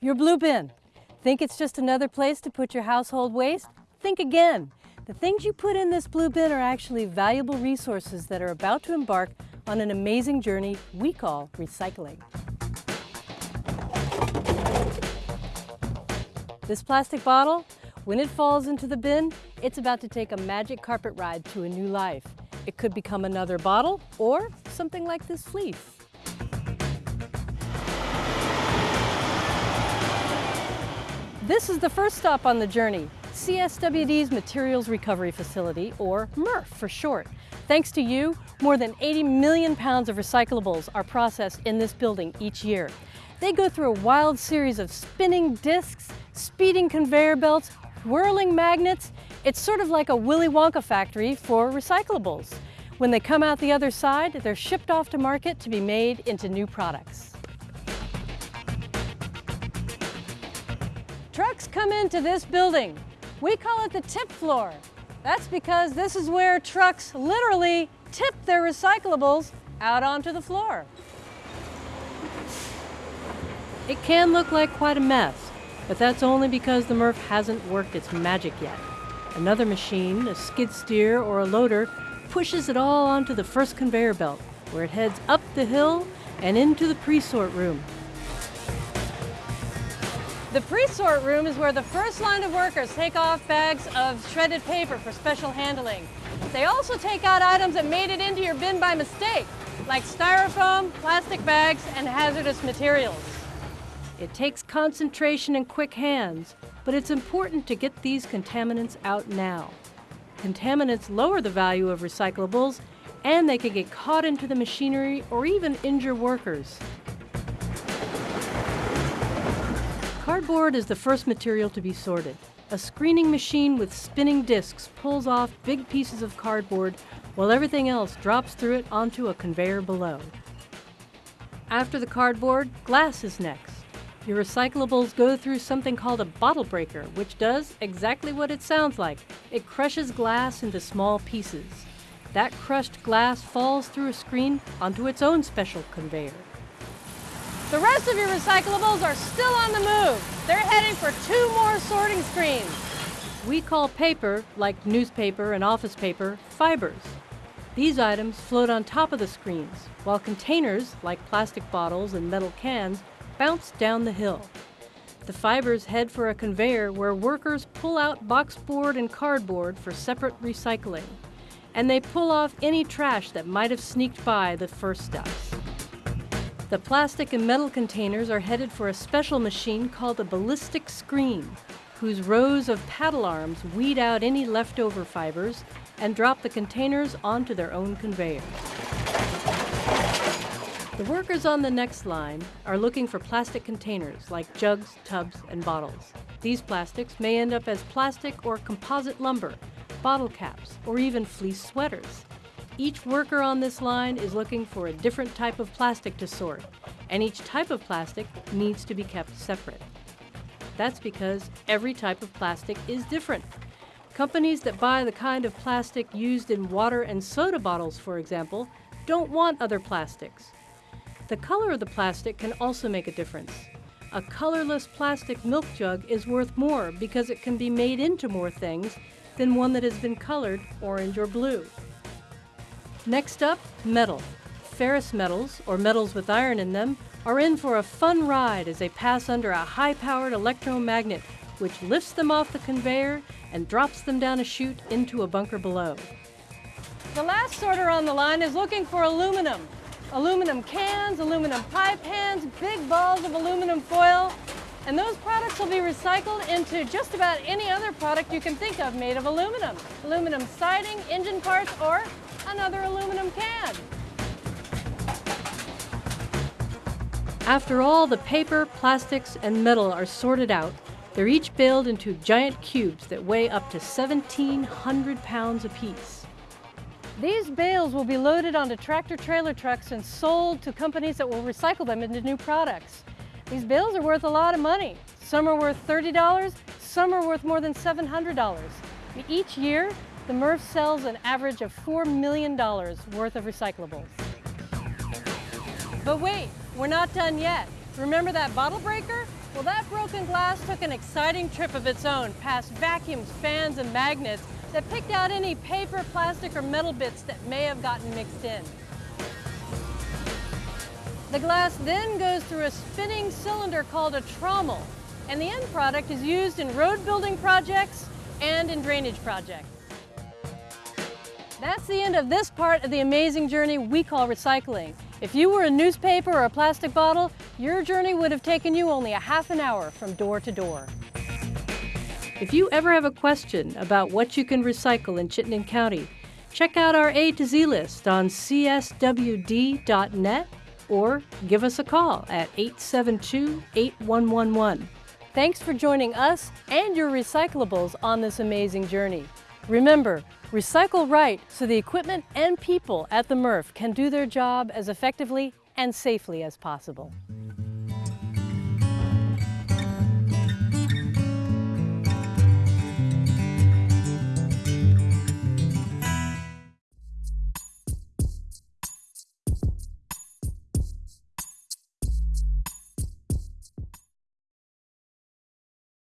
Your blue bin. Think it's just another place to put your household waste? Think again. The things you put in this blue bin are actually valuable resources that are about to embark on an amazing journey we call recycling. This plastic bottle, when it falls into the bin, it's about to take a magic carpet ride to a new life. It could become another bottle or something like this fleece. This is the first stop on the journey, CSWD's Materials Recovery Facility, or MRF for short. Thanks to you, more than 80 million pounds of recyclables are processed in this building each year. They go through a wild series of spinning discs, speeding conveyor belts, whirling magnets. It's sort of like a Willy Wonka factory for recyclables. When they come out the other side, they're shipped off to market to be made into new products. Trucks come into this building. We call it the tip floor. That's because this is where trucks literally tip their recyclables out onto the floor. It can look like quite a mess, but that's only because the MRF hasn't worked its magic yet. Another machine, a skid steer or a loader, pushes it all onto the first conveyor belt, where it heads up the hill and into the pre-sort room, the pre-sort room is where the first line of workers take off bags of shredded paper for special handling. They also take out items that made it into your bin by mistake, like styrofoam, plastic bags, and hazardous materials. It takes concentration and quick hands, but it's important to get these contaminants out now. Contaminants lower the value of recyclables, and they can get caught into the machinery or even injure workers. Cardboard is the first material to be sorted. A screening machine with spinning discs pulls off big pieces of cardboard while everything else drops through it onto a conveyor below. After the cardboard, glass is next. Your recyclables go through something called a bottle breaker, which does exactly what it sounds like. It crushes glass into small pieces. That crushed glass falls through a screen onto its own special conveyor. The rest of your recyclables are still on the move. They're heading for two more sorting screens. We call paper, like newspaper and office paper, fibers. These items float on top of the screens, while containers, like plastic bottles and metal cans, bounce down the hill. The fibers head for a conveyor where workers pull out boxboard and cardboard for separate recycling. And they pull off any trash that might have sneaked by the first steps. The plastic and metal containers are headed for a special machine called a ballistic screen, whose rows of paddle arms weed out any leftover fibers and drop the containers onto their own conveyor. The workers on the next line are looking for plastic containers like jugs, tubs, and bottles. These plastics may end up as plastic or composite lumber, bottle caps, or even fleece sweaters. Each worker on this line is looking for a different type of plastic to sort, and each type of plastic needs to be kept separate. That's because every type of plastic is different. Companies that buy the kind of plastic used in water and soda bottles, for example, don't want other plastics. The color of the plastic can also make a difference. A colorless plastic milk jug is worth more because it can be made into more things than one that has been colored orange or blue. Next up, metal. Ferrous metals, or metals with iron in them, are in for a fun ride as they pass under a high-powered electromagnet which lifts them off the conveyor and drops them down a chute into a bunker below. The last sorter on the line is looking for aluminum. Aluminum cans, aluminum pie pans, big balls of aluminum foil, and those products will be recycled into just about any other product you can think of made of aluminum. Aluminum siding, engine parts, or another aluminum can. After all the paper, plastics, and metal are sorted out, they're each baled into giant cubes that weigh up to 1,700 pounds apiece. These bales will be loaded onto tractor trailer trucks and sold to companies that will recycle them into new products. These bales are worth a lot of money. Some are worth $30, some are worth more than $700. Each year, the MRF sells an average of $4 million worth of recyclables. But wait, we're not done yet. Remember that bottle breaker? Well, that broken glass took an exciting trip of its own past vacuums, fans, and magnets that picked out any paper, plastic, or metal bits that may have gotten mixed in. The glass then goes through a spinning cylinder called a trommel, and the end product is used in road building projects and in drainage projects. That's the end of this part of the amazing journey we call recycling. If you were a newspaper or a plastic bottle, your journey would have taken you only a half an hour from door to door. If you ever have a question about what you can recycle in Chittenden County, check out our A to Z list on cswd.net or give us a call at 872 8111. Thanks for joining us and your recyclables on this amazing journey. Remember, recycle right so the equipment and people at the MRF can do their job as effectively and safely as possible.